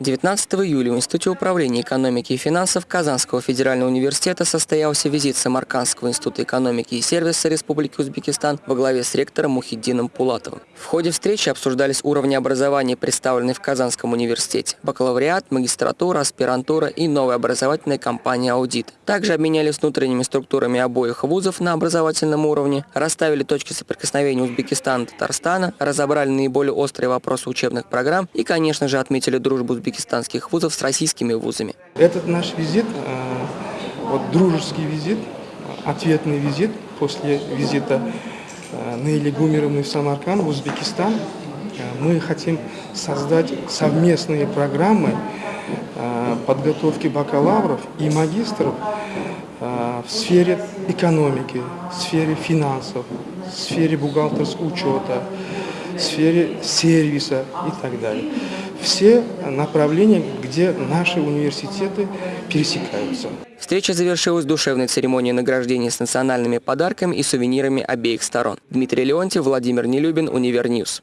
19 июля в Институте управления экономики и финансов Казанского федерального университета состоялся визит Самаркандского института экономики и сервиса Республики Узбекистан во главе с ректором Мухиддином Пулатовым. В ходе встречи обсуждались уровни образования, представленные в Казанском университете, бакалавриат, магистратура, аспирантура и новая образовательная компания «Аудит». Также обменялись внутренними структурами обоих вузов на образовательном уровне, расставили точки соприкосновения Узбекистана и Татарстана, разобрали наиболее острые вопросы учебных программ и, конечно же, отметили дружбу узбекистанских вузов с российскими вузами. Этот наш визит, э, вот дружеский визит, ответный визит после визита э, Наили Гумеровны в Самарканд, в Узбекистан. Э, мы хотим создать совместные программы подготовки бакалавров и магистров в сфере экономики, в сфере финансов, в сфере бухгалтерского учета, в сфере сервиса и так далее. Все направления, где наши университеты пересекаются. Встреча завершилась душевной церемонией награждения с национальными подарками и сувенирами обеих сторон. Дмитрий Леонтьев, Владимир Нелюбин, Univer News.